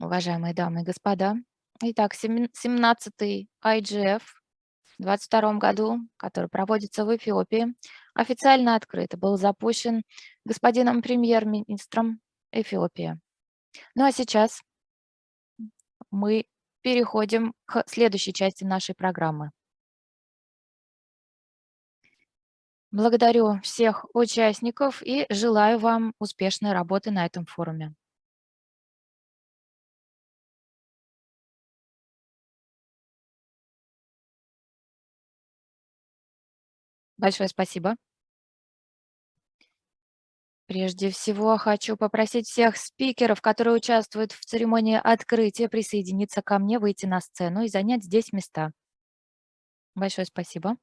Уважаемые дамы и господа, итак, семин- 17-й IGF в 2022 году, который проводится в Эфиопии, официально открыт был запущен господином премьер-министром Эфиопии. Ну а сейчас мы переходим к следующей части нашей программы. Благодарю всех участников и желаю вам успешной работы на этом форуме. Большое спасибо. Прежде всего, хочу попросить всех спикеров, которые участвуют в церемонии открытия, присоединиться ко мне, выйти на сцену и занять здесь места. Большое спасибо.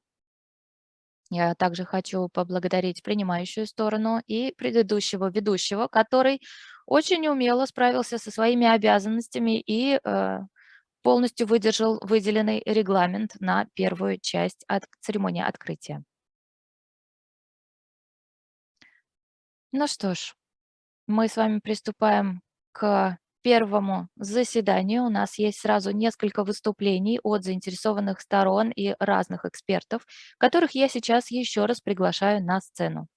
Я также хочу поблагодарить принимающую сторону и предыдущего ведущего, который очень умело справился со своими обязанностями и э, полностью выдержал выделенный регламент на первую часть от церемонии открытия. Ну что ж, мы с вами приступаем к первому заседанию. У нас есть сразу несколько выступлений от заинтересованных сторон и разных экспертов, которых я сейчас еще раз приглашаю на сцену.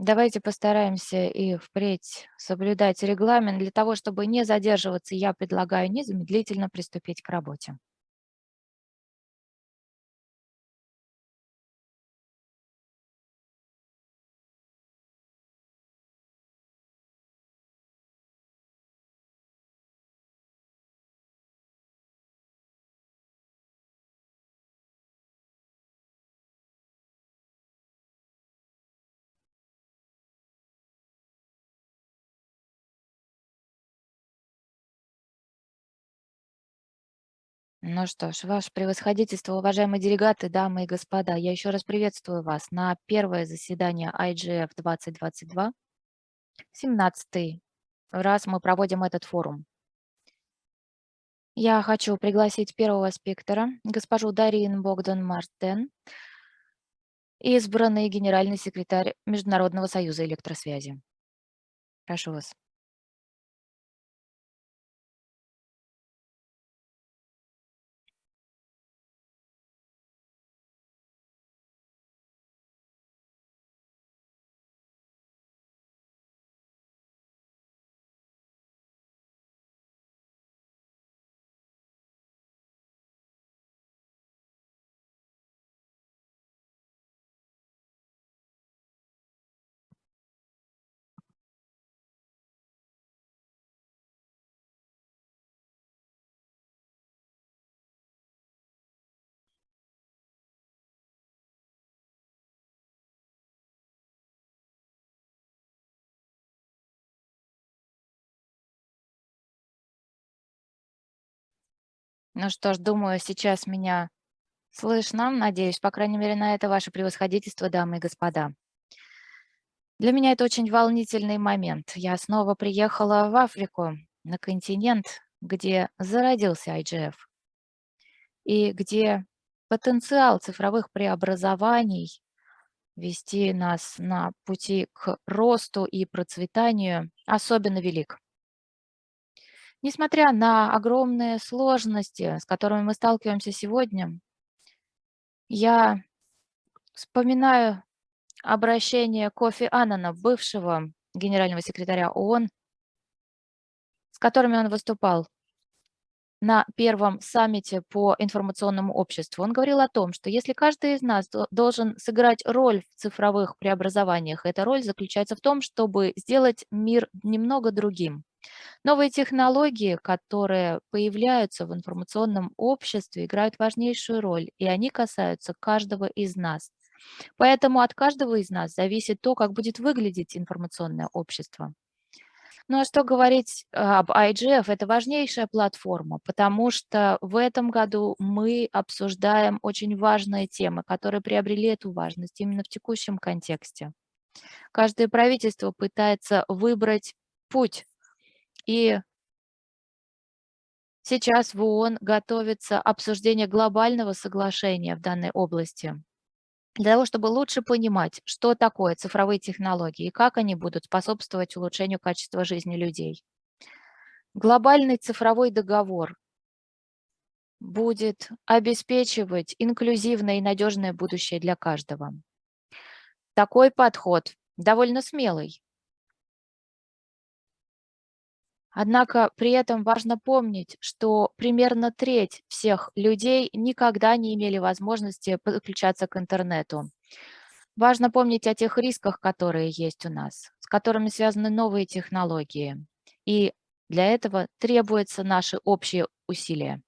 Давайте постараемся и впредь соблюдать регламент. Для того, чтобы не задерживаться, я предлагаю незамедлительно приступить к работе. Ну что ж, ваше превосходительство, уважаемые делегаты, дамы и господа, я еще раз приветствую вас на первое заседание IGF 2022. 17 раз мы проводим этот форум. Я хочу пригласить первого спикера, госпожу Дарин Богдан Мартен, избранный генеральный секретарь Международного союза электросвязи. Прошу вас. Ну что ж, думаю, сейчас меня слышно. Надеюсь, по крайней мере, на это ваше превосходительство, дамы и господа. Для меня это очень волнительный момент. Я снова приехала в Африку, на континент, где зародился IGF, и где потенциал цифровых преобразований вести нас на пути к росту и процветанию особенно велик. Несмотря на огромные сложности, с которыми мы сталкиваемся сегодня, я вспоминаю обращение Кофи Аннана, бывшего генерального секретаря ООН, с которыми он выступал на первом саммите по информационному обществу. Он говорил о том, что если каждый из нас должен сыграть роль в цифровых преобразованиях, эта роль заключается в том, чтобы сделать мир немного другим. Новые технологии, которые появляются в информационном обществе, играют важнейшую роль, и они касаются каждого из нас. Поэтому от каждого из нас зависит то, как будет выглядеть информационное общество. Ну а что говорить об IGF? Это важнейшая платформа, потому что в этом году мы обсуждаем очень важные темы, которые приобрели эту важность именно в текущем контексте. Каждое правительство пытается выбрать путь и Сейчас в ООН готовится обсуждение глобального соглашения в данной области для того, чтобы лучше понимать, что такое цифровые технологии и как они будут способствовать улучшению качества жизни людей. Глобальный цифровой договор будет обеспечивать инклюзивное и надежное будущее для каждого. Такой подход довольно смелый. Однако при этом важно помнить, что примерно треть всех людей никогда не имели возможности подключаться к интернету. Важно помнить о тех рисках, которые есть у нас, с которыми связаны новые технологии. И для этого требуются наши общие усилия.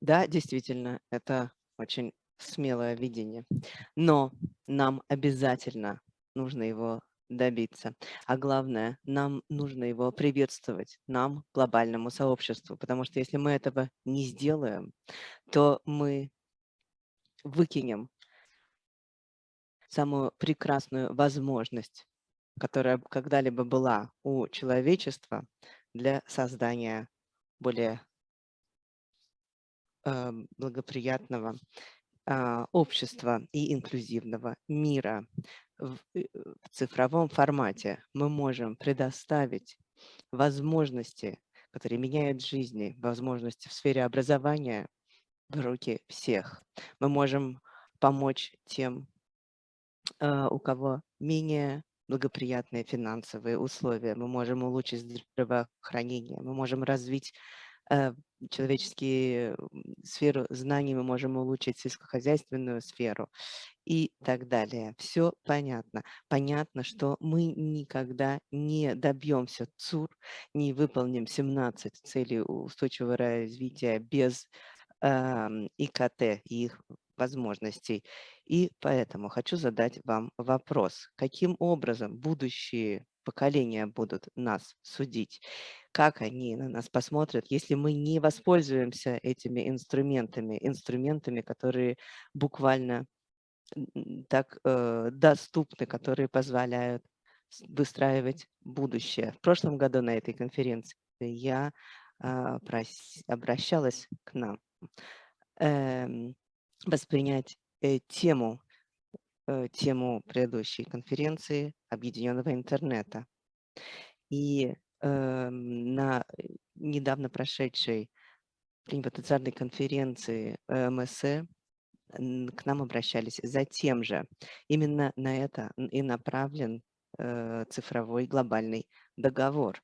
Да, действительно, это очень смелое видение. Но нам обязательно нужно его добиться. А главное, нам нужно его приветствовать, нам, глобальному сообществу, потому что если мы этого не сделаем, то мы выкинем самую прекрасную возможность, которая когда-либо была у человечества для создания более э, благоприятного э, общества и инклюзивного мира в, э, в цифровом формате мы можем предоставить возможности, которые меняют жизни, возможности в сфере образования в руки всех. Мы можем помочь тем, э, у кого менее благоприятные финансовые условия. Мы можем улучшить здравоохранение, мы можем развить человеческие сферу знаний, мы можем улучшить сельскохозяйственную сферу и так далее. Все понятно. Понятно, что мы никогда не добьемся ЦУР, не выполним 17 целей устойчивого развития без э, ИКТ и их возможностей. И поэтому хочу задать вам вопрос. Каким образом будущие поколения будут нас судить? Как они на нас посмотрят, если мы не воспользуемся этими инструментами, инструментами, которые буквально так э, доступны, которые позволяют выстраивать будущее. В прошлом году на этой конференции я э, обращалась к нам э, воспринять э, тему, э, тему предыдущей конференции объединенного интернета. И э, на недавно прошедшей планетарной конференции МСЭ к нам обращались за тем же. Именно на это и направлен э, цифровой глобальный договор.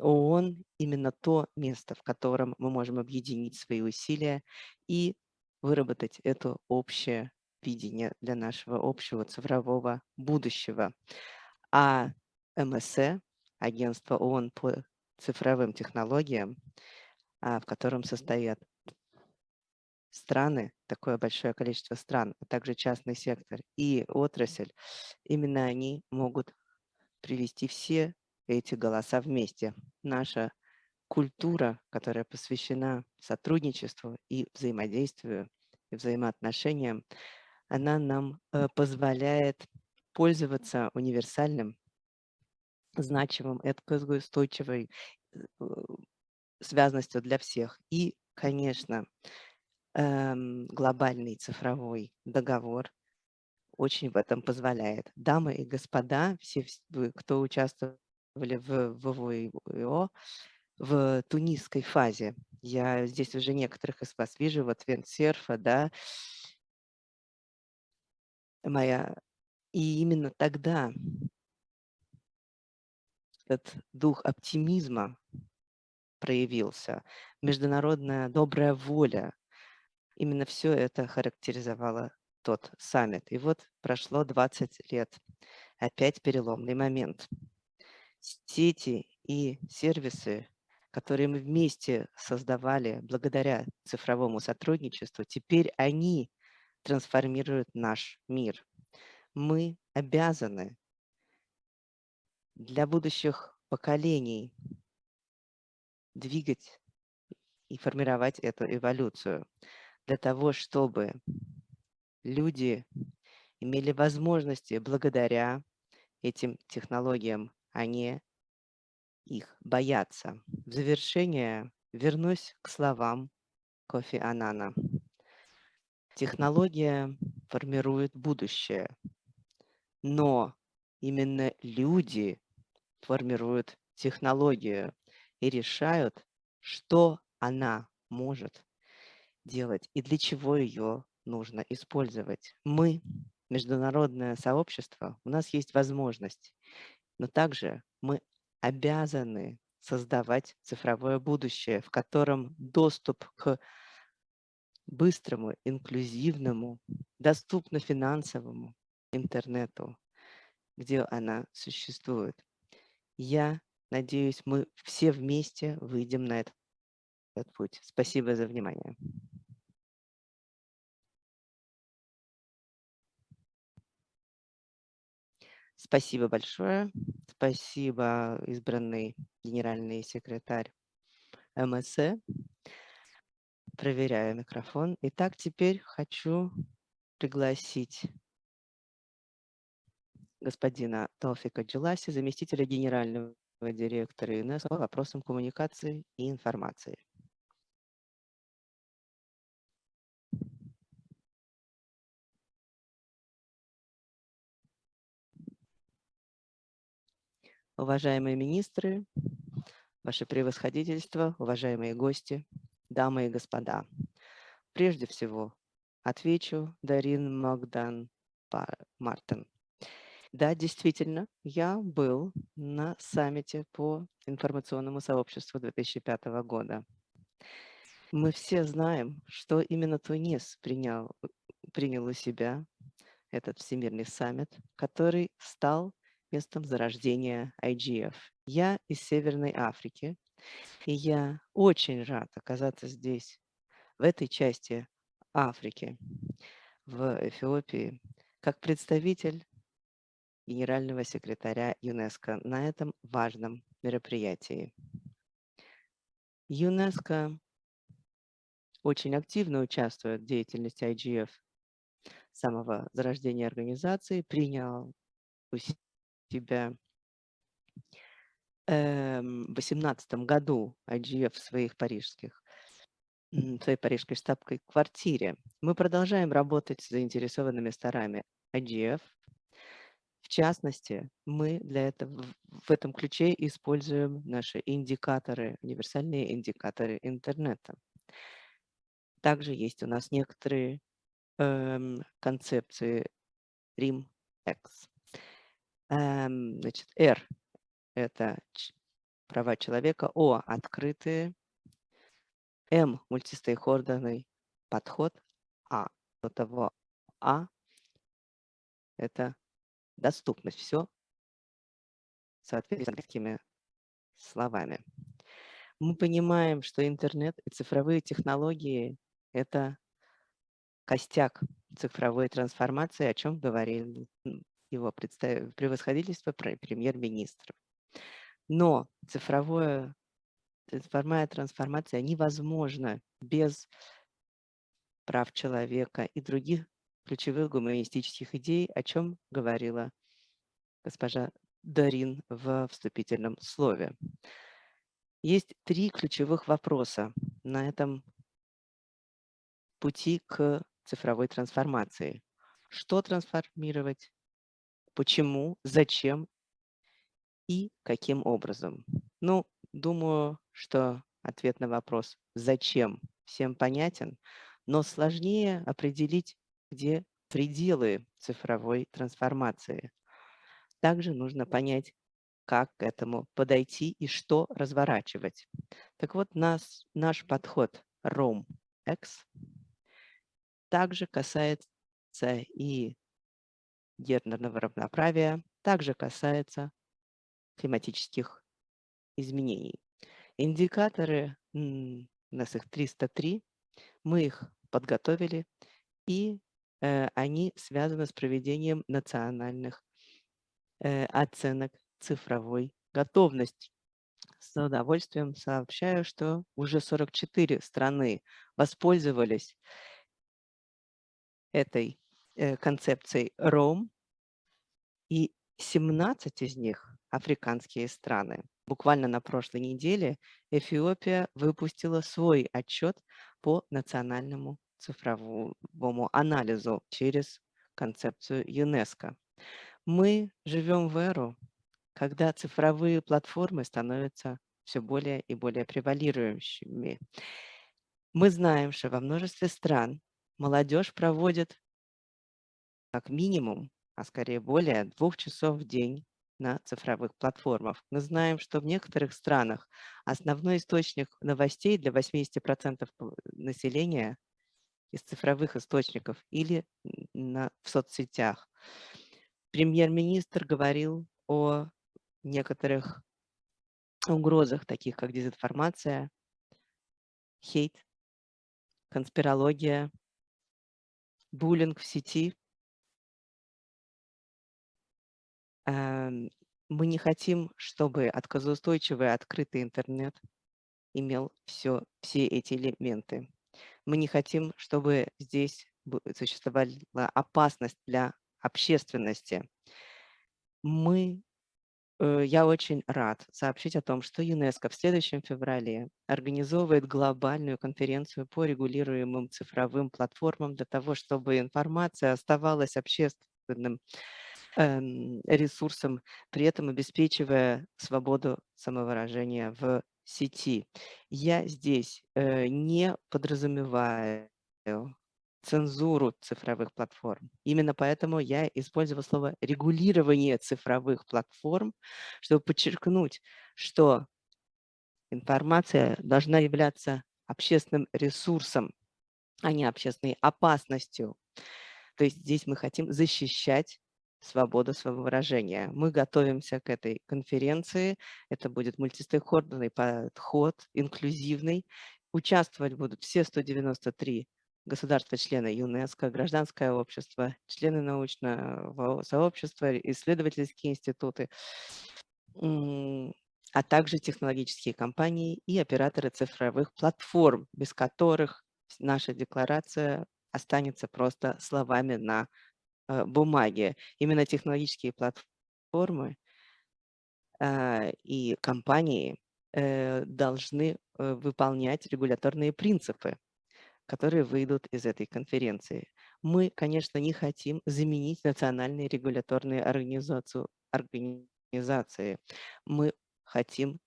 ООН именно то место, в котором мы можем объединить свои усилия и выработать это общее видение для нашего общего цифрового будущего. А МСЭ, агентство ООН по цифровым технологиям, а, в котором состоят страны, такое большое количество стран, а также частный сектор и отрасль, именно они могут привести все эти голоса вместе. Наша культура, которая посвящена сотрудничеству и взаимодействию, и взаимоотношениям, она нам э, позволяет пользоваться универсальным, значимым, устойчивой э, связностью для всех. И, конечно, эм, глобальный цифровой договор очень в этом позволяет. Дамы и господа, все, кто участвовали в ВВО, в тунисской фазе. Я здесь уже некоторых из вас вижу, вот Венсерфа, да, моя. И именно тогда этот дух оптимизма проявился, международная добрая воля, Именно все это характеризовало тот саммит. И вот прошло 20 лет. Опять переломный момент. Сети и сервисы, которые мы вместе создавали благодаря цифровому сотрудничеству, теперь они трансформируют наш мир. Мы обязаны для будущих поколений двигать и формировать эту эволюцию для того, чтобы люди имели возможности благодаря этим технологиям, а не их боятся. В завершение вернусь к словам Кофи Анана. Технология формирует будущее, но именно люди формируют технологию и решают, что она может делать и для чего ее нужно использовать. Мы, международное сообщество, у нас есть возможность, но также мы обязаны создавать цифровое будущее, в котором доступ к быстрому, инклюзивному, доступно финансовому интернету, где она существует. Я надеюсь, мы все вместе выйдем на этот путь. Спасибо за внимание. Спасибо большое. Спасибо, избранный генеральный секретарь МСЭ. Проверяю микрофон. Итак, теперь хочу пригласить господина Толфика Джиласи, заместителя генерального директора ЮНЕСКО по вопросам коммуникации и информации. Уважаемые министры, Ваше превосходительство, уважаемые гости, дамы и господа. Прежде всего, отвечу Дарин Магдан Мартин. Да, действительно, я был на саммите по информационному сообществу 2005 года. Мы все знаем, что именно Тунис принял, принял у себя этот всемирный саммит, который стал местом зарождения IGF. Я из Северной Африки, и я очень рад оказаться здесь, в этой части Африки, в Эфиопии, как представитель генерального секретаря ЮНЕСКО на этом важном мероприятии. ЮНЕСКО очень активно участвует в деятельности IGF с самого зарождения организации, принял эм, в 2018 году IGF в своих парижских своей парижской штабской квартире. Мы продолжаем работать с заинтересованными сторонами IGF. В частности, мы для этого в этом ключе используем наши индикаторы, универсальные индикаторы интернета. Также есть у нас некоторые эм, концепции RIM-X. Эм, значит, R – это права человека, О – открытые, М – мультистейкхолдерный подход, А – до того А – это доступность. Все соответственно словами. Мы понимаем, что интернет и цифровые технологии – это костяк цифровой трансформации, о чем говорил его превосходительство премьер-министра. Но цифровое, цифровая трансформация невозможна без прав человека и других ключевых гуманистических идей, о чем говорила госпожа Дарин в вступительном слове. Есть три ключевых вопроса на этом пути к цифровой трансформации. Что трансформировать, почему, зачем и каким образом. Ну, думаю, что ответ на вопрос «зачем» всем понятен, но сложнее определить, где пределы цифровой трансформации. Также нужно понять, как к этому подойти и что разворачивать. Так вот, нас, наш подход ROM-X также касается и гендерного равноправия также касается климатических изменений. Индикаторы, у нас их 303, мы их подготовили, и э, они связаны с проведением национальных э, оценок цифровой готовности. С удовольствием сообщаю, что уже 44 страны воспользовались этой Э, концепций РОМ, и 17 из них африканские страны. буквально на прошлой неделе Эфиопия выпустила свой отчет по национальному цифровому анализу через концепцию ЮНЕСКО. Мы живем в эру, когда цифровые платформы становятся все более и более превалирующими. Мы знаем, что во множестве стран молодежь проводит как минимум, а скорее более двух часов в день на цифровых платформах. Мы знаем, что в некоторых странах основной источник новостей для 80% населения из цифровых источников или на, в соцсетях. Премьер-министр говорил о некоторых угрозах, таких как дезинформация, хейт, конспирология, буллинг в сети. Мы не хотим, чтобы отказоустойчивый открытый интернет имел все, все эти элементы. Мы не хотим, чтобы здесь существовала опасность для общественности. Мы, э, я очень рад сообщить о том, что ЮНЕСКО в следующем феврале организовывает глобальную конференцию по регулируемым цифровым платформам для того, чтобы информация оставалась общественным эм, ресурсом, при этом обеспечивая свободу самовыражения в сети. Я здесь э, не подразумеваю цензуру цифровых платформ. Именно поэтому я использовала слово регулирование цифровых платформ, чтобы подчеркнуть, что информация должна являться общественным ресурсом, а не общественной опасностью. То есть здесь мы хотим защищать свободу своего выражения. Мы готовимся к этой конференции. Это будет мультистейкхолдерный подход, инклюзивный. Участвовать будут все 193 государства-члены ЮНЕСКО, гражданское общество, члены научного сообщества, исследовательские институты, а также технологические компании и операторы цифровых платформ, без которых наша декларация останется просто словами на э, бумаге. Именно технологические платформы э, и компании э, должны выполнять регуляторные принципы, которые выйдут из этой конференции. Мы, конечно, не хотим заменить национальные регуляторные организации. Мы хотим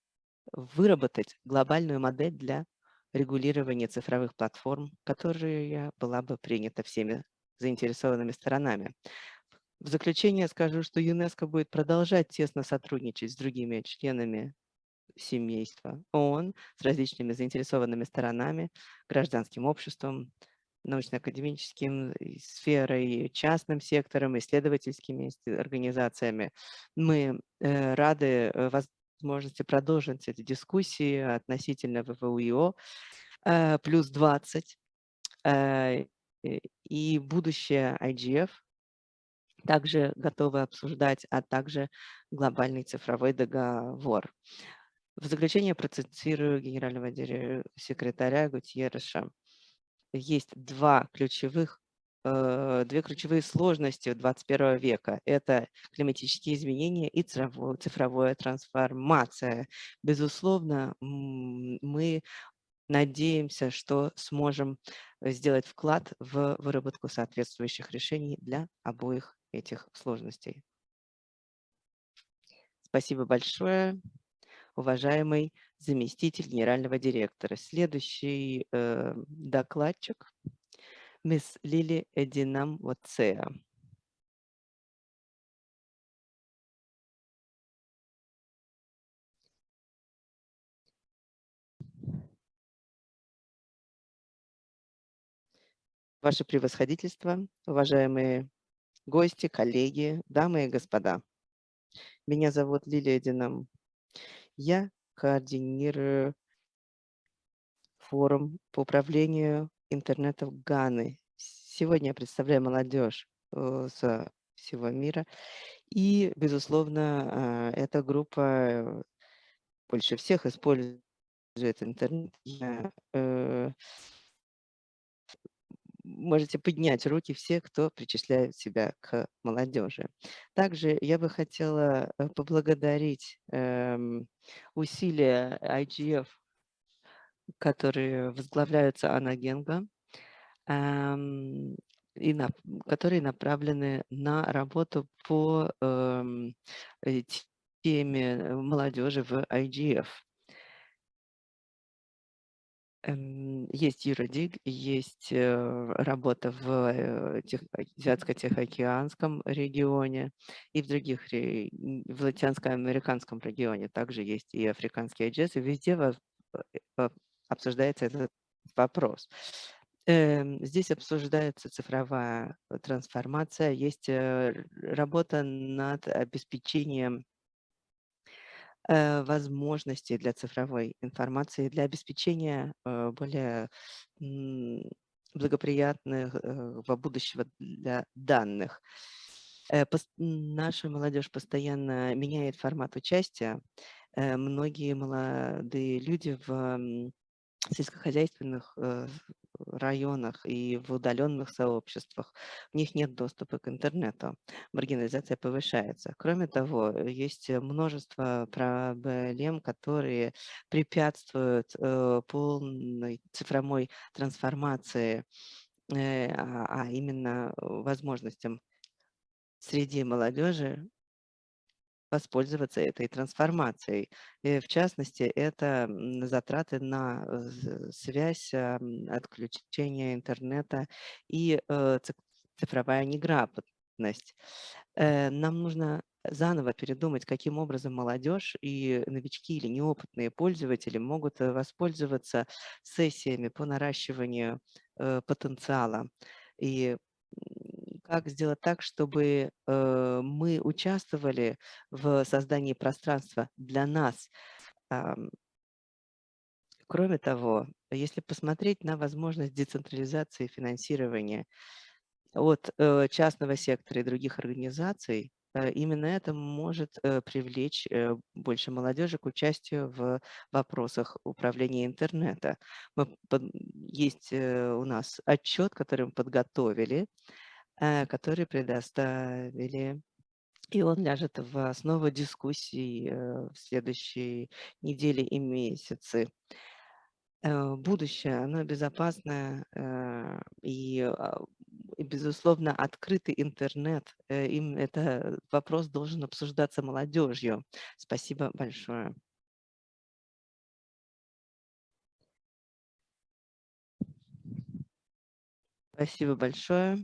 выработать глобальную модель для регулирования цифровых платформ, которая была бы принята всеми заинтересованными сторонами. В заключение скажу, что ЮНЕСКО будет продолжать тесно сотрудничать с другими членами семейства ООН с различными заинтересованными сторонами, гражданским обществом, научно-академическим сферой, частным сектором, исследовательскими организациями. Мы э, рады э, возможности продолжить эти дискуссии относительно ВВУИО э, плюс 20 и будущее IGF также готовы обсуждать, а также глобальный цифровой договор. В заключение процитирую генерального секретаря Гутьерреша. Есть два ключевых, э, две ключевые сложности 21 века. Это климатические изменения и цифровая трансформация. Безусловно, мы надеемся, что сможем сделать вклад в выработку соответствующих решений для обоих этих сложностей. Спасибо большое уважаемый заместитель генерального директора. Следующий э, докладчик – мисс Лили Эдинам Вацеа. Ваше превосходительство, уважаемые гости, коллеги, дамы и господа. Меня зовут Лилия Динам я координирую форум по управлению интернетом Ганы. Сегодня я представляю молодежь э, со всего мира. И, безусловно, э, эта группа больше всех использует интернет. Я, можете поднять руки все, кто причисляет себя к молодежи. Также я бы хотела э, поблагодарить эм, усилия IGF, которые возглавляются Анна Генга, эм, и на, которые направлены на работу по эм, э, теме молодежи в IGF. Эм, есть Юродиг, есть э, работа в э, Азиатско-Тихоокеанском регионе и в других, в латиноамериканском регионе также есть и африканские и везде э, обсуждается этот вопрос. Эм, здесь обсуждается цифровая трансформация, есть работа над обеспечением Э, возможностей для цифровой информации, для обеспечения э, более благоприятных э, во будущего для данных. Наша молодежь постоянно меняет формат участия. Многие молодые люди в сельскохозяйственных районах и в удаленных сообществах, у них нет доступа к интернету, маргинализация повышается. Кроме того, есть множество проблем, которые препятствуют э, полной цифровой трансформации, э, а, а именно возможностям среди молодежи воспользоваться этой трансформацией. И в частности, это затраты на э, связь, отключение интернета и э, цифровая неграмотность. Э, нам нужно заново передумать, каким образом молодежь и новички или неопытные пользователи могут воспользоваться сессиями по наращиванию потенциала. И как сделать так, чтобы э, мы участвовали в создании пространства для нас. Кроме того, если посмотреть на возможность децентрализации финансирования от э, частного сектора и других организаций, э, именно это может привлечь больше молодежи к участию в вопросах управления интернета. Мы, есть у нас отчет, который мы подготовили, Э, который предоставили. И он ляжет в основу дискуссий э, в следующей неделе и месяцы. Э, будущее, оно безопасное а, и, безусловно, открытый интернет. Им это вопрос должен обсуждаться молодежью. Спасибо большое. Спасибо большое.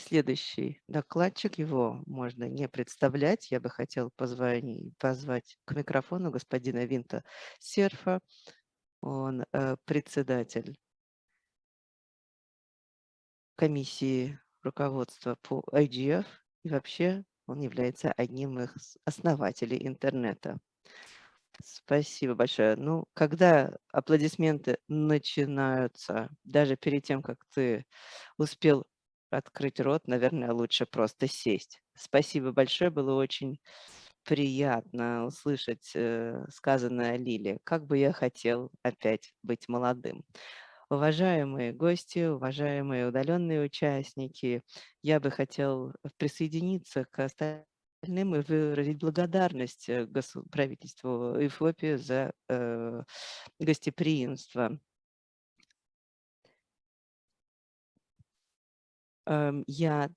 Следующий докладчик, его можно не представлять. Я бы хотел позвонить, позвать к микрофону господина Винта Серфа. Он э, председатель комиссии руководства по IGF. И вообще он является одним из основателей интернета. Спасибо большое. Ну, когда аплодисменты начинаются, даже перед тем, как ты успел открыть рот, наверное, лучше просто сесть. Спасибо большое, было очень приятно услышать э, сказанное Лиле. Как бы я хотел опять быть молодым. Уважаемые гости, уважаемые удаленные участники, я бы хотел присоединиться к остальным и выразить благодарность э, правительству Эфиопии за э, гостеприимство. Я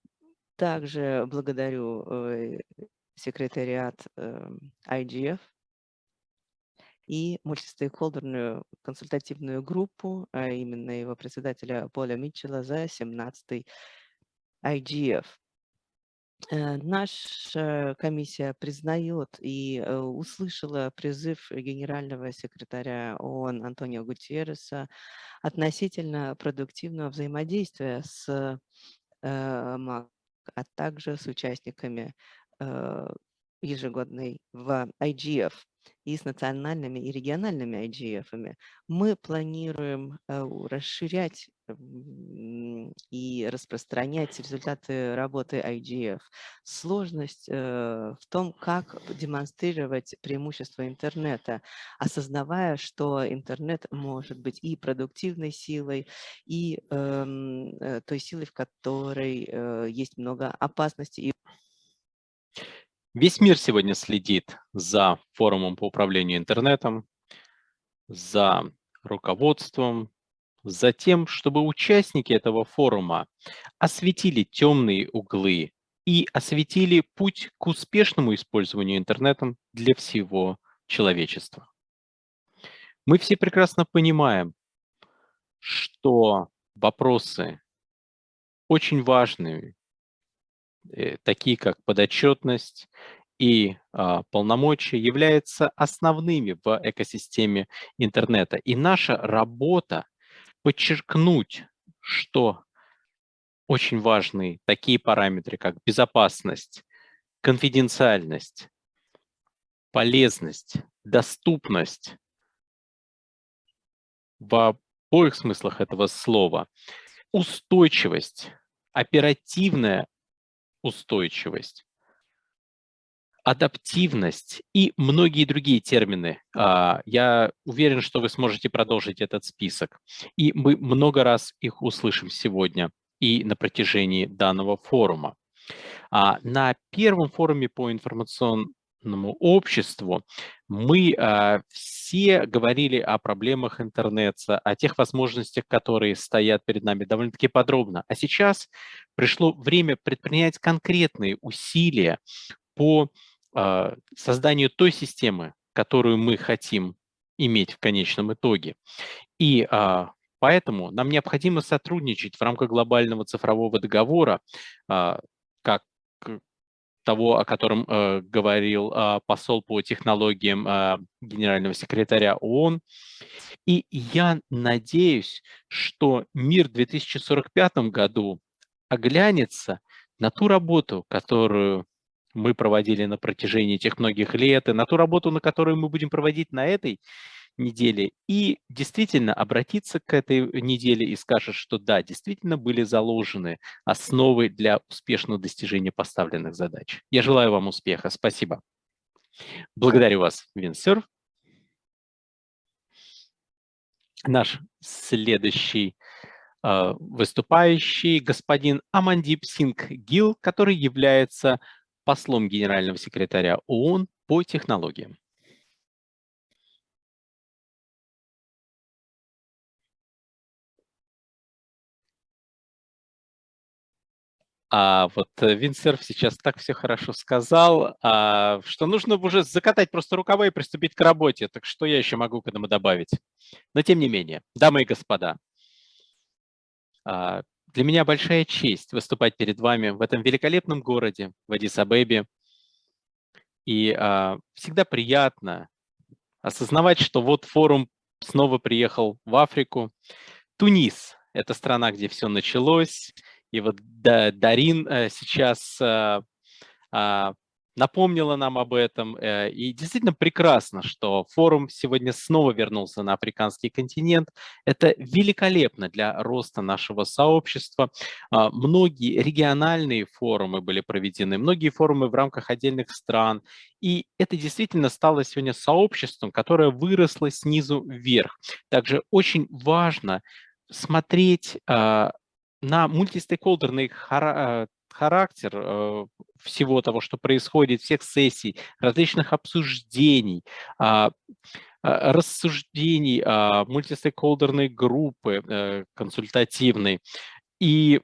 также благодарю э, секретариат IGF эм, и мультистейкхолдерную консультативную группу, а именно его председателя Поля Митчелла за 17-й IGF. Э, наша комиссия признает и э, услышала призыв генерального секретаря ООН Антонио Гутьерреса относительно продуктивного взаимодействия с Э, а также с участниками э, ежегодной в IGF и с национальными и региональными IGF. -ами. Мы планируем э, расширять и распространять результаты работы IGF. Сложность э, в том, как демонстрировать преимущество интернета, осознавая, что интернет может быть и продуктивной силой, и эм, э, той силой, в которой э, есть много опасностей. Весь мир сегодня следит за форумом по управлению интернетом, за руководством, за тем, чтобы участники этого форума осветили темные углы и осветили путь к успешному использованию интернетом для всего человечества. Мы все прекрасно понимаем, что вопросы очень важные, э, такие как подотчетность и а, полномочия, являются основными в экосистеме интернета. И наша работа подчеркнуть, что очень важны такие параметры, как безопасность, конфиденциальность, полезность, доступность в обоих смыслах этого слова, устойчивость, оперативная устойчивость, адаптивность и многие другие термины. А, я уверен, что вы сможете продолжить этот список. И мы много раз их услышим сегодня и на протяжении данного форума. А, на первом форуме по информационному обществу мы а, все говорили о проблемах интернета, о тех возможностях, которые стоят перед нами довольно-таки подробно. А сейчас пришло время предпринять конкретные усилия по созданию той системы, которую мы хотим иметь в конечном итоге. И а, поэтому нам необходимо сотрудничать в рамках глобального цифрового договора, а, как того, о котором э, говорил посол по технологиям генерального секретаря ООН. И я надеюсь, что мир в 2045 году оглянется на ту работу, которую мы проводили на протяжении этих многих лет, и на ту работу, на которую мы будем проводить на этой неделе, и действительно обратиться к этой неделе и скажет, что да, действительно были заложены основы для успешного достижения поставленных задач. Я желаю вам успеха. Спасибо. Благодарю вас, Винсерв. Наш следующий э, выступающий господин Амандип Синг Гил, который является послом генерального секретаря ООН по технологиям. А вот э, Винсерф сейчас так все хорошо сказал, а, что нужно уже закатать просто рукава и приступить к работе. Так что я еще могу к этому добавить? Но тем не менее, дамы и господа, а, для меня большая честь выступать перед вами в этом великолепном городе, в Адис-Абебе. И а, всегда приятно осознавать, что вот форум снова приехал в Африку. Тунис – это страна, где все началось. И вот Дарин э, сейчас а, а, напомнила нам об этом. Э, и действительно прекрасно, что форум сегодня снова вернулся на африканский континент. Это великолепно для роста нашего сообщества. А, многие региональные форумы были проведены, многие форумы в рамках отдельных стран. И это действительно стало сегодня сообществом, которое выросло снизу вверх. Также очень важно смотреть а, на мультистейкхолдерный характер э, всего того, что происходит, всех сессий, различных обсуждений, а, а, рассуждений, а, мультистейкхолдерной группы э, консультативной и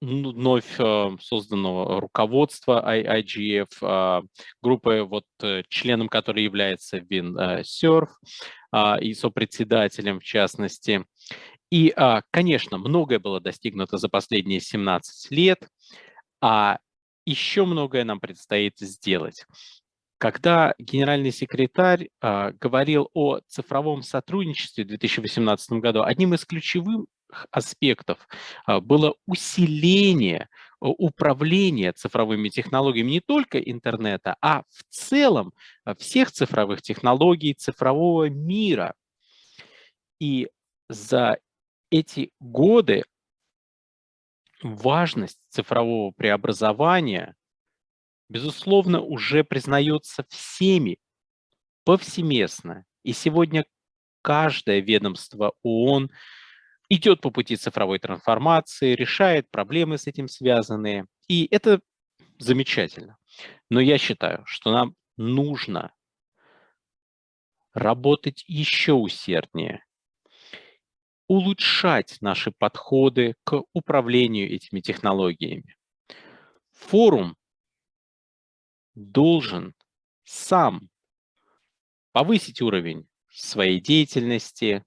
вновь э, созданного руководства IGF, группы, вот, членом которой является Вин Серф и сопредседателем в частности. И, конечно, многое было достигнуто за последние 17 лет, а еще многое нам предстоит сделать. Когда генеральный секретарь э, говорил о цифровом сотрудничестве в 2018 году, одним из ключевых аспектов э, было усиление управления цифровыми технологиями не только интернета, а в целом всех цифровых технологий, цифрового мира. И за эти годы важность цифрового преобразования, безусловно, уже признается всеми повсеместно. И сегодня каждое ведомство ООН идет по пути цифровой трансформации, решает проблемы с этим связанные. И это замечательно. Но я считаю, что нам нужно работать еще усерднее, улучшать наши подходы к управлению этими технологиями. Форум должен сам повысить уровень своей деятельности.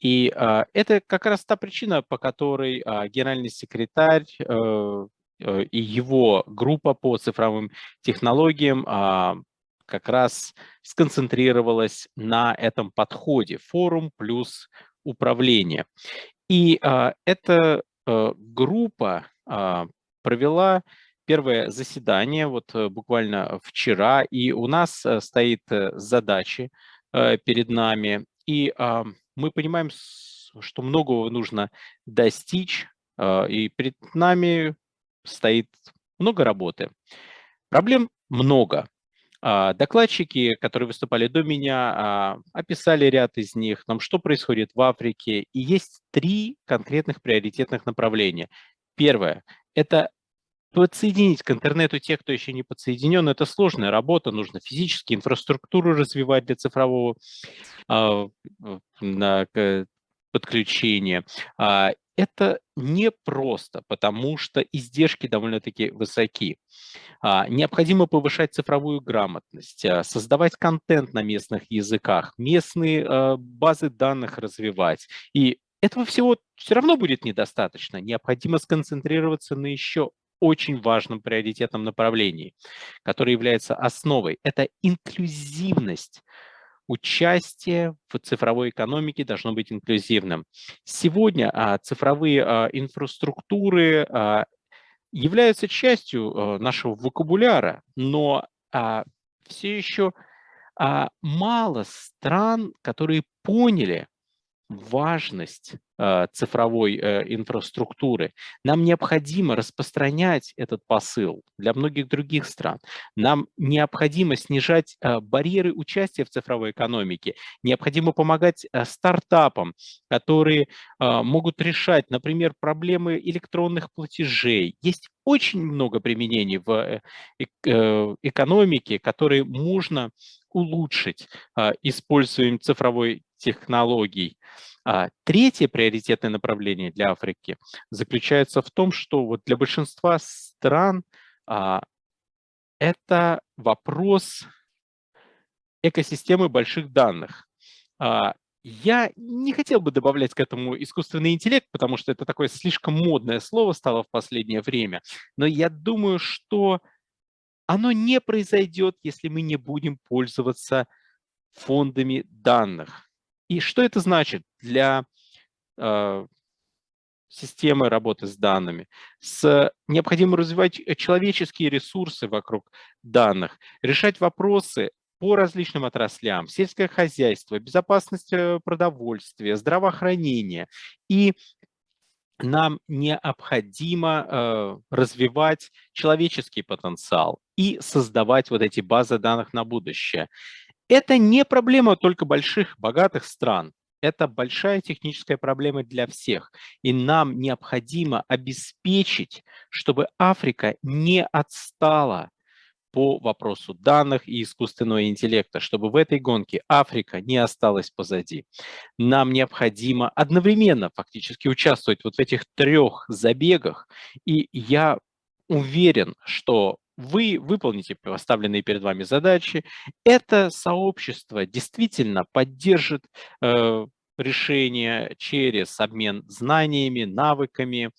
И а, это как раз та причина, по которой а, генеральный секретарь а, и его группа по цифровым технологиям а, как раз сконцентрировалась на этом подходе форум плюс управление. И а, эта а, группа а, провела первое заседание вот э, буквально вчера, и у нас э, стоит задачи перед нами, и мы понимаем, что многого нужно достичь, и перед нами стоит много работы. Проблем много. Докладчики, которые выступали до меня, описали ряд из них, там, что происходит в Африке, и есть три конкретных приоритетных направления. Первое – это подсоединить к интернету тех, кто еще не подсоединен, это сложная работа, нужно физически инфраструктуру развивать для цифрового на, подключения. Это непросто, потому что издержки довольно-таки высоки. А, необходимо повышать цифровую грамотность, а, создавать контент на местных языках, местные а, базы данных развивать. И этого всего все равно будет недостаточно. Необходимо сконцентрироваться на еще очень важном приоритетном направлении, которое является основой. Это инклюзивность. Участие в цифровой экономике должно быть инклюзивным. Сегодня а, цифровые а, инфраструктуры а, являются частью нашего вокабуляра, но все еще мало стран, которые поняли важность э, цифровой э, инфраструктуры. Нам необходимо распространять этот посыл для многих других стран. Нам необходимо снижать э, барьеры участия в цифровой экономике. Необходимо помогать стартапам, которые могут решать, например, проблемы электронных платежей. Есть очень много применений в экономике, которые можно улучшить использованием цифровой технологий. А третье приоритетное направление для Африки заключается в том, что вот для большинства стран а, это вопрос экосистемы больших данных. Я не хотел бы добавлять к этому искусственный интеллект, потому что это такое слишком модное слово стало в последнее время. Но я думаю, что оно не произойдет, если мы не будем пользоваться фондами данных. И что это значит для э, системы работы с данными? С, необходимо развивать э, человеческие ресурсы вокруг данных, решать вопросы по различным отраслям, сельское хозяйство, безопасность э, продовольствия, здравоохранение. И нам необходимо э, развивать человеческий потенциал и создавать вот эти базы данных на будущее. Это не проблема только больших, богатых стран. Это большая техническая проблема для всех. И нам необходимо обеспечить, чтобы Африка не отстала по вопросу данных и искусственного интеллекта, чтобы в этой гонке Африка не осталась позади. Нам необходимо одновременно фактически участвовать вот в этих трех забегах. И я уверен, что вы выполните поставленные перед вами задачи. Это сообщество действительно поддержит э, решение через обмен знаниями, навыками,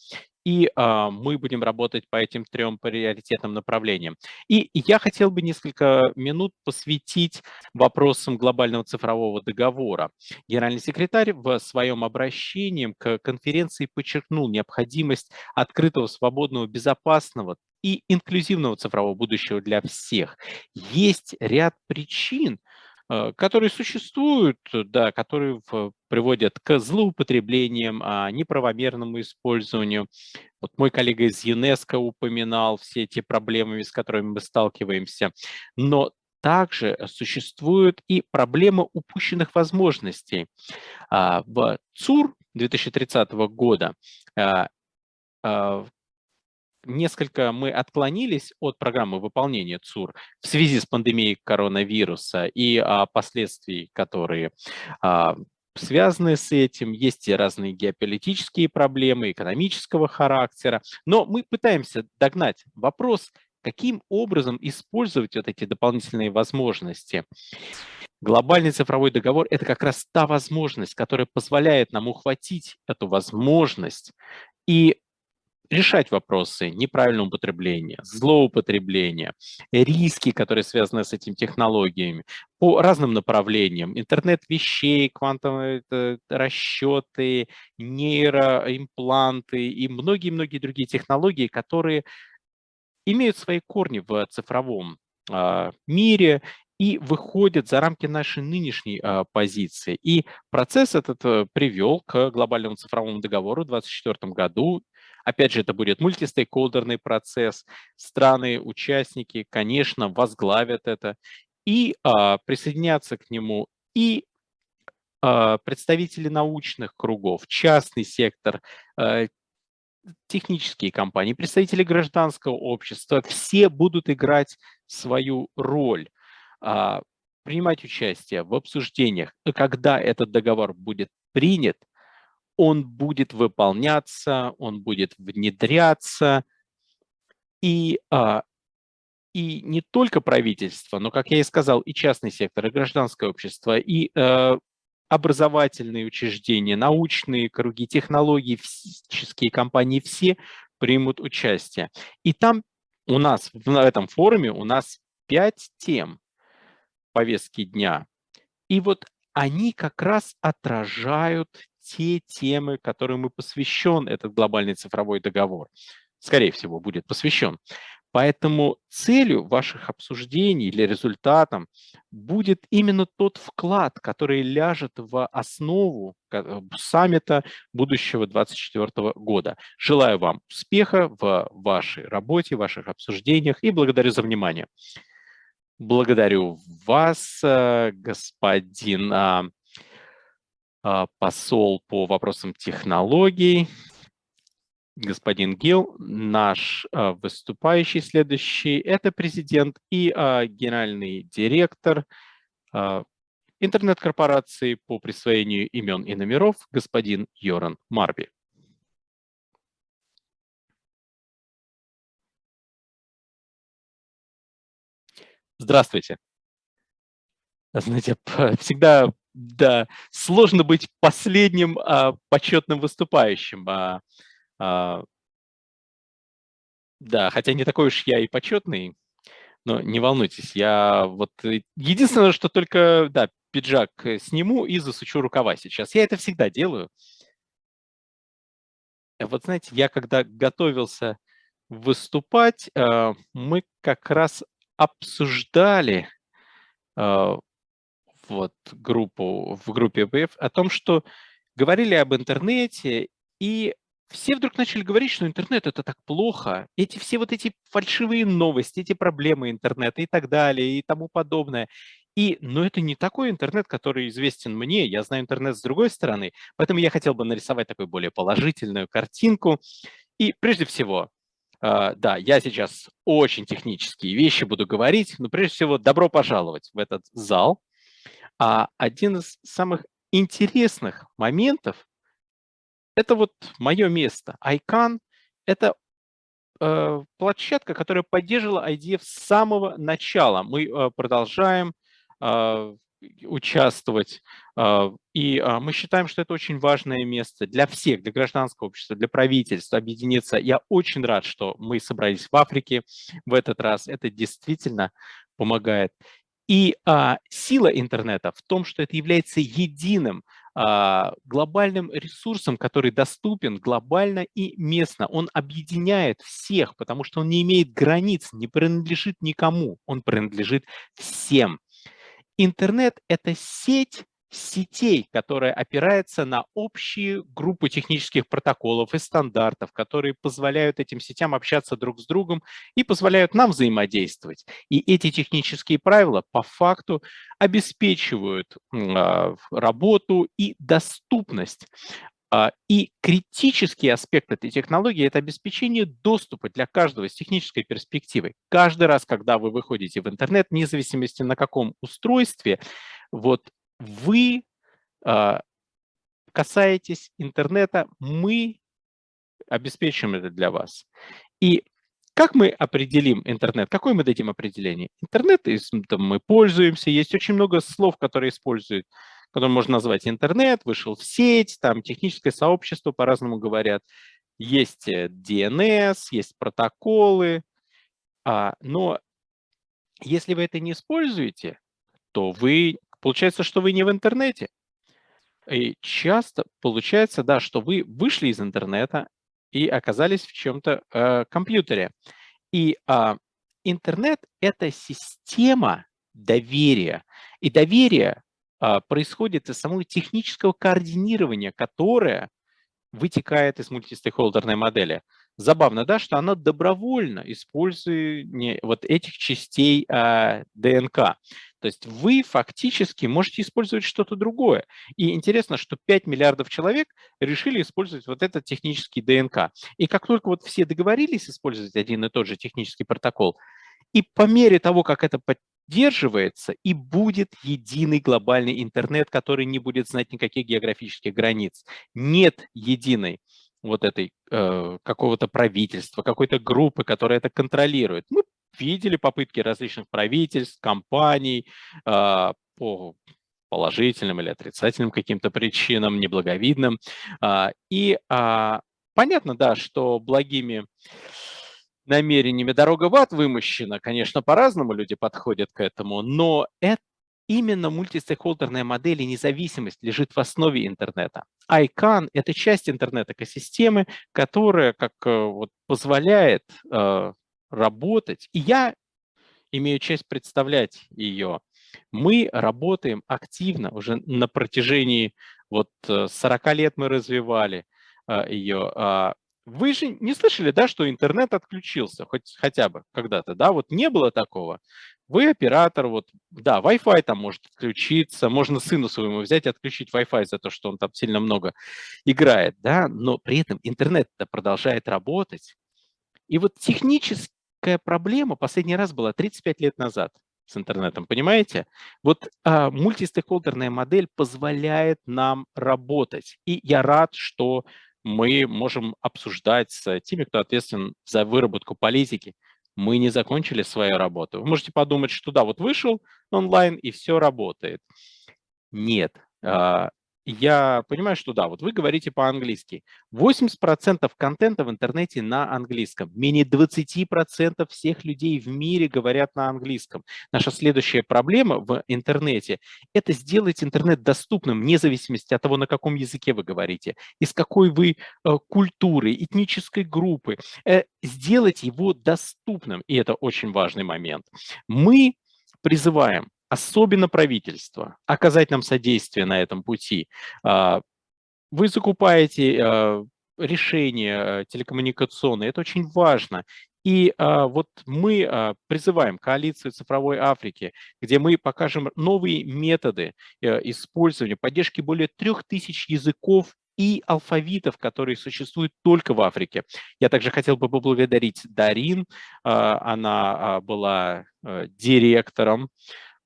и э, мы будем работать по этим трем приоритетным направлениям. И я хотел бы несколько минут посвятить вопросам глобального цифрового договора. Генеральный секретарь в своем обращении к конференции подчеркнул необходимость открытого, свободного, безопасного и инклюзивного цифрового будущего для всех. Есть ряд причин, которые существуют, да, которые приводят к злоупотреблениям, а, неправомерному использованию. Вот мой коллега из ЮНЕСКО упоминал все эти проблемы, с которыми мы сталкиваемся. Но также существует и проблема упущенных возможностей. А, в ЦУР 2030 года а, несколько мы отклонились от программы выполнения ЦУР в связи с пандемией коронавируса и а, последствий, которые а, связаны с этим. Есть и разные геополитические проблемы экономического характера. Но мы пытаемся догнать вопрос, каким образом использовать вот эти дополнительные возможности. Глобальный цифровой договор – это как раз та возможность, которая позволяет нам ухватить эту возможность и решать вопросы неправильного употребления, злоупотребления, риски, которые связаны с этими технологиями по разным направлениям. Интернет вещей, квантовые э, расчеты, нейроимпланты и многие-многие другие технологии, которые имеют свои корни в цифровом а, мире и выходят за рамки нашей нынешней а, позиции. И процесс этот а, привел к глобальному цифровому договору в 2024 году. Опять же, это будет мультистейкхолдерный процесс. Страны, участники, конечно, возглавят это. И а, присоединятся к нему и а, представители научных кругов, частный сектор, а, технические компании, представители гражданского общества, все будут играть свою роль, а, принимать участие в обсуждениях. Когда этот договор будет принят, он будет выполняться, он будет внедряться. И, а, и не только правительство, но, как я и сказал, и частный сектор, и гражданское общество, и э, образовательные учреждения, научные круги, технологии, физические компании, все примут участие. И там у нас, на этом форуме, у нас пять тем повестки дня. И вот они как раз отражают те темы, которым и посвящен этот глобальный цифровой договор. Скорее всего, будет посвящен. Поэтому целью ваших обсуждений или результатом будет именно тот вклад, который ляжет в основу э, саммита будущего 2024 года. Желаю вам успеха в вашей работе, ваших обсуждениях и благодарю за внимание. Благодарю вас, э, господин а, посол по вопросам технологий, господин Гил, наш а, выступающий следующий, это президент и а, генеральный директор интернет-корпорации по присвоению имен и номеров, господин Йоран Марби. Здравствуйте. Знаете, всегда да, сложно быть последним а, почетным выступающим. А, а, да, хотя не такой уж я и почетный, но не волнуйтесь, я вот э, единственное, что только, да, пиджак э, сниму и засучу рукава сейчас. Я это всегда делаю. Вот знаете, я когда готовился выступать, э, мы как раз обсуждали вот группу, в группе БФ о том, что говорили об интернете, и все вдруг начали говорить, что интернет это так плохо. Эти все вот эти фальшивые новости, эти проблемы интернета и так далее и тому подобное. И, но это не такой интернет, который известен мне. Я знаю интернет с другой стороны. Поэтому я хотел бы нарисовать такую более положительную картинку. И прежде всего, э, да, я сейчас очень технические вещи буду говорить, но прежде всего добро пожаловать в этот зал. А один из самых интересных моментов – это вот мое место. ICANN – это э, площадка, которая поддерживала IDF с самого начала. Мы э, продолжаем э, участвовать, э, и э, мы считаем, что это очень важное место для всех, для гражданского общества, для правительства объединиться. Я очень рад, что мы собрались в Африке в этот раз. Это действительно помогает. И а, сила интернета в том, что это является единым а, глобальным ресурсом, который доступен глобально и местно. Он объединяет всех, потому что он не имеет границ, не принадлежит никому, он принадлежит всем. интернет – это сеть сетей, которая опирается на общие группы технических протоколов и стандартов, которые позволяют этим сетям общаться друг с другом и позволяют нам взаимодействовать. И эти технические правила по факту обеспечивают а, работу и доступность а, и критический аспект этой технологии – это обеспечение доступа для каждого с технической перспективы. Каждый раз, когда вы выходите в интернет, вне зависимости на каком устройстве, вот вы а, касаетесь интернета, мы обеспечим это для вас. И как мы определим интернет? Какое мы дадим определение? Интернет мы пользуемся, есть очень много слов, которые используют, которые можно назвать интернет, вышел в сеть, там техническое сообщество по-разному говорят. Есть DNS, э, есть протоколы, а, но если вы это не используете, то вы Получается, что вы не в интернете. И часто получается, да, что вы вышли из интернета и оказались в чем-то э, компьютере. И э, интернет – это система доверия. И доверие э, происходит из самого технического координирования, которое вытекает из мультистейкхолдерной модели. Забавно, да, что она добровольно использует вот этих частей э, ДНК. То есть вы фактически можете использовать что-то другое. И интересно, что 5 миллиардов человек решили использовать вот этот технический ДНК. И как только вот все договорились использовать один и тот же технический протокол, и по мере того, как это поддерживается, и будет единый глобальный интернет, который не будет знать никаких географических границ. Нет единой вот этой э, какого-то правительства, какой-то группы, которая это контролирует. Мы видели попытки различных правительств, компаний э, по положительным или отрицательным каким-то причинам, неблаговидным. Э, и э, понятно, да, что благими намерениями дорога в ад вымощена, конечно, по-разному люди подходят к этому, но это Именно мультистейкхолдерная модель и независимость лежит в основе интернета. ICANN – это часть интернет-экосистемы, которая как э, вот, позволяет э, работать. И я имею честь представлять ее. Мы работаем активно уже на протяжении вот 40 э, лет мы развивали э, ее. Вы же не слышали, да, что интернет отключился, хоть хотя бы когда-то, да, вот не было такого. Вы оператор, вот, да, Wi-Fi там может отключиться, можно сыну своему взять и отключить Wi-Fi за то, что он там сильно много играет, да, но при этом интернет продолжает работать. И вот техническая проблема последний раз была 35 лет назад с интернетом, понимаете? Вот а, мультистейкхолдерная модель позволяет нам работать. И я рад, что мы можем обсуждать с теми, кто ответственен за выработку политики, мы не закончили свою работу. Вы можете подумать, что да, вот вышел онлайн и все работает. Нет. Я понимаю, что да, вот вы говорите по-английски. 80% контента в интернете на английском. Менее 20% всех людей в мире говорят на английском. Наша следующая проблема в интернете – это сделать интернет доступным, вне зависимости от того, на каком языке вы говорите, из какой вы э, культуры, этнической группы. Э, сделать его доступным, и это очень важный момент. Мы призываем особенно правительство, оказать нам содействие на этом пути. А, вы закупаете а, решения э, телекоммуникационные, это очень важно. И а, вот мы призываем коалицию цифровой Африки, где мы покажем новые методы э, использования, поддержки более трех тысяч языков и алфавитов, которые существуют только в Африке. Я также хотел бы поблагодарить Дарин, она была э, директором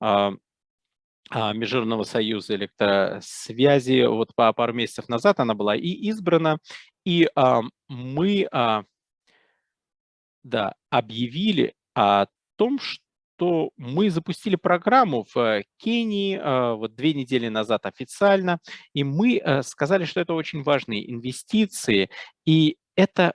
а, Международного союза электросвязи. Вот пару месяцев назад она была и избрана, и а, мы да, объявили о том, что мы запустили программу в Кении вот две недели назад официально, и мы сказали, что это очень важные инвестиции, и это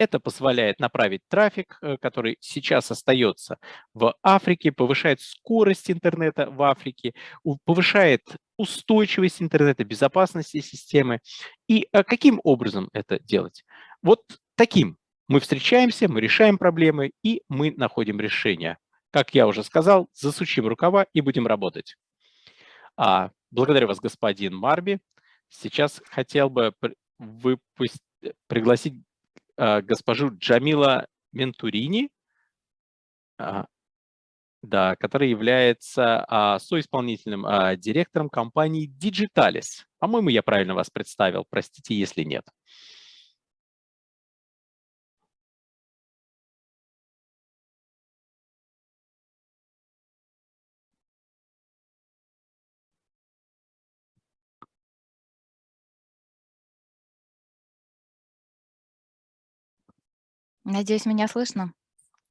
это позволяет направить трафик, э, который сейчас остается в Африке, повышает скорость интернета в Африке, повышает устойчивость интернета, безопасность системы. И э, каким образом это делать? Вот таким. Мы встречаемся, мы решаем проблемы, и мы находим решения. как я уже сказал, засучим рукава и будем работать. А, благодарю вас, господин Марби. Сейчас хотел бы выпустить, пригласить а, госпожу Джамила Ментурини, а, да, которая является а, соисполнительным а, директором компании Digitalis. По-моему, я правильно вас представил, простите, если нет. Надеюсь, меня слышно?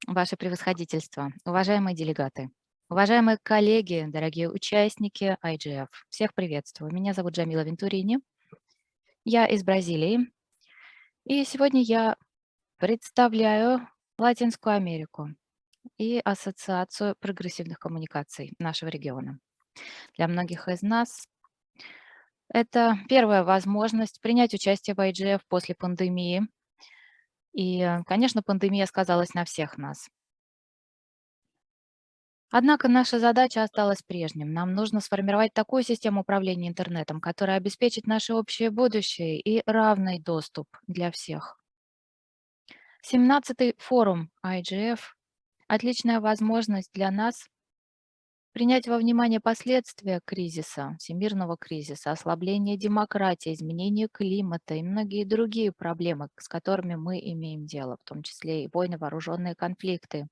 Ваше превосходительство, уважаемые делегаты, уважаемые коллеги, дорогие участники IGF, всех приветствую. Меня зовут Джамила Вентурини, я из Бразилии, и сегодня я представляю Латинскую Америку и Ассоциацию прогрессивных коммуникаций нашего региона. Для многих из нас это первая возможность принять участие в IGF после пандемии, и, э, конечно, пандемия сказалась на всех нас. Однако наша задача осталась прежним. Нам нужно сформировать такую систему управления интернетом, которая обеспечит наше общее будущее и равный доступ для всех. 17-й форум IGF – отличная возможность для нас принять во внимание последствия кризиса, всемирного кризиса, ослабления демократии, изменения климата и многие другие проблемы, с которыми мы имеем дело, в том числе и войны, вооруженные конфликты.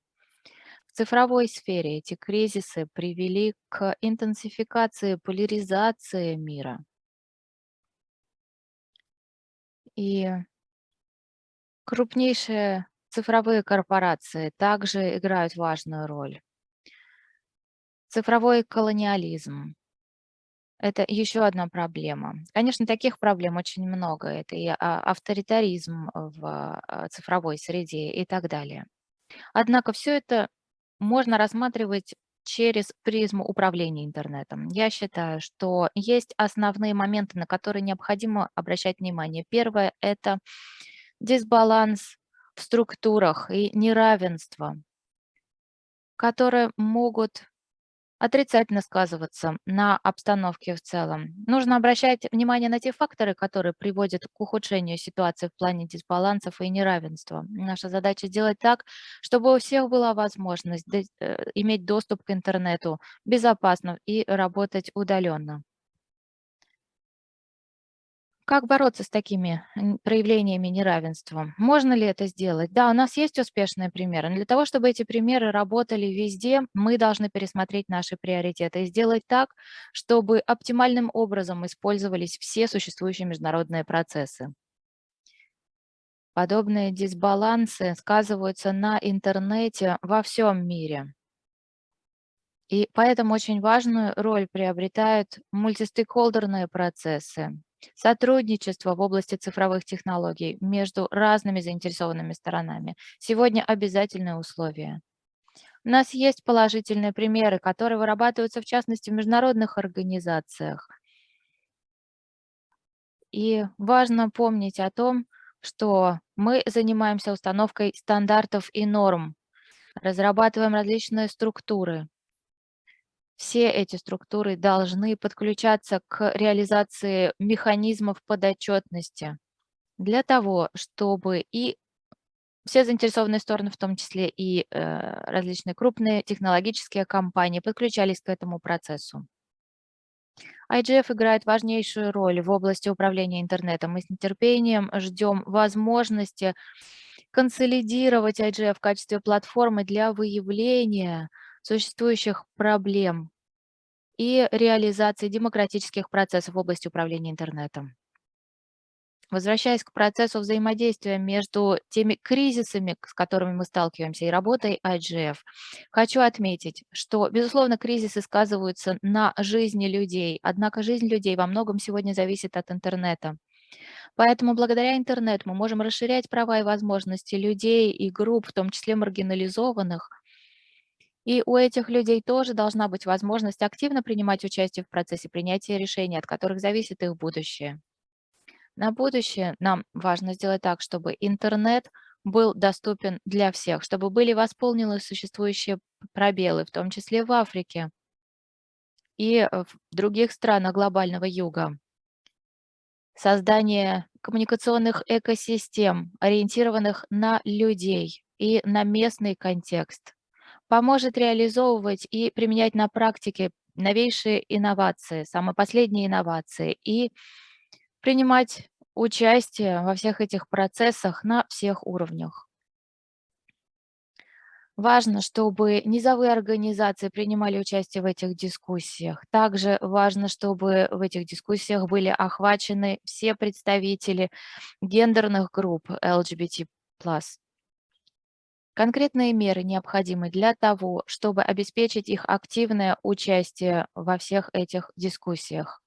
В цифровой сфере эти кризисы привели к интенсификации поляризации мира. И крупнейшие цифровые корпорации также играют важную роль. Цифровой колониализм. Это еще одна проблема. Конечно, таких проблем очень много. Это и а, авторитаризм в а, цифровой среде и так далее. Однако все это можно рассматривать через призму управления интернетом. Я считаю, что есть основные моменты, на которые необходимо обращать внимание. Первое – это дисбаланс в структурах и неравенство, которые могут отрицательно сказываться на обстановке в целом. Нужно обращать внимание на те факторы, которые приводят к ухудшению ситуации в плане дисбалансов и неравенства. Наша задача сделать так, чтобы у всех была возможность э, иметь доступ к интернету безопасно и работать удаленно. Как бороться с такими проявлениями неравенства? Можно ли это сделать? Да, у нас есть успешные примеры. Но для того, чтобы эти примеры работали везде, мы должны пересмотреть наши приоритеты и сделать так, чтобы оптимальным образом использовались все существующие международные процессы. Подобные дисбалансы сказываются на интернете во всем мире. И поэтому очень важную роль приобретают мультистейкхолдерные процессы, Сотрудничество в области цифровых технологий между разными заинтересованными сторонами сегодня обязательное условие. У нас есть положительные примеры, которые вырабатываются в частности в международных организациях. И важно помнить о том, что мы занимаемся установкой стандартов и норм, разрабатываем различные структуры, все эти структуры должны подключаться к реализации механизмов подотчетности для того, чтобы и все заинтересованные стороны, в том числе и э, различные крупные технологические компании, подключались к этому процессу. IGF играет важнейшую роль в области управления интернетом. Мы с нетерпением ждем возможности консолидировать IGF в качестве платформы для выявления существующих проблем и реализации демократических процессов в области управления интернетом. Возвращаясь к процессу взаимодействия между теми кризисами, с которыми мы сталкиваемся, и работой IGF, хочу отметить, что, безусловно, кризисы сказываются на жизни людей, однако жизнь людей во многом сегодня зависит от интернета. Поэтому благодаря интернету мы можем расширять права и возможности людей и групп, в том числе маргинализованных, и у этих людей тоже должна быть возможность активно принимать участие в процессе принятия решений, от которых зависит их будущее. На будущее нам важно сделать так, чтобы интернет был доступен для всех, чтобы были восполнены существующие пробелы, в том числе в Африке и в других странах глобального юга. Создание коммуникационных экосистем, ориентированных на людей и на местный контекст, поможет реализовывать и применять на практике новейшие инновации, самые последние инновации и принимать участие во всех этих процессах на всех уровнях. Важно, чтобы низовые организации принимали участие в этих дискуссиях. Также важно, чтобы в этих дискуссиях были охвачены все представители гендерных групп LGBT+. Конкретные меры необходимы для того, чтобы обеспечить их активное участие во всех этих дискуссиях.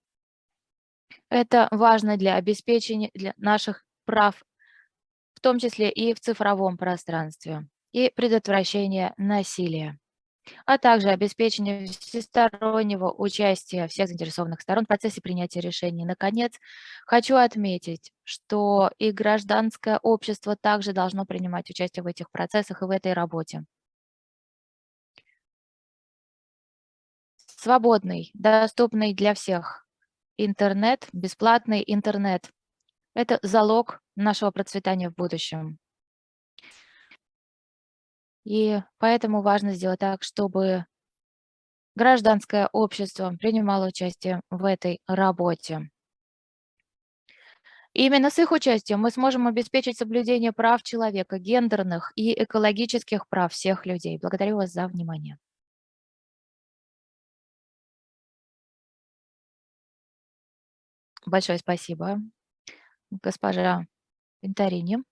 Это важно для обеспечения для наших прав, в том числе и в цифровом пространстве и предотвращения насилия, а также обеспечение всестороннего участия всех заинтересованных сторон в процессе принятия решений. Наконец, хочу отметить, что и гражданское общество также должно принимать участие в этих процессах и в этой работе. Свободный, доступный для всех интернет, бесплатный интернет – это залог нашего процветания в будущем. И поэтому важно сделать так, чтобы гражданское общество принимало участие в этой работе. именно с их участием мы сможем обеспечить соблюдение прав человека, гендерных и экологических прав всех людей. Благодарю вас за внимание. Большое спасибо, госпожа Винторини.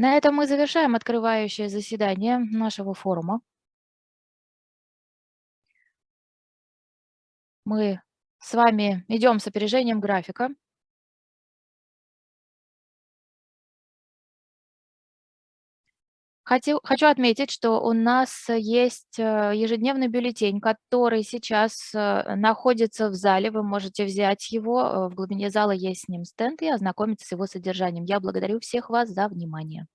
На этом мы завершаем открывающее заседание нашего форума. Мы с вами идем с опережением графика. Хочу, хочу отметить, что у нас есть э, ежедневный бюллетень, который сейчас э, находится в зале. Вы можете взять его. Э, в глубине зала есть с ним стенд и ознакомиться с его содержанием. Я благодарю всех вас за внимание.